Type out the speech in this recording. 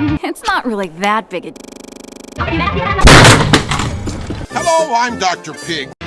It's not really that big a Hello, I'm Dr. Pig.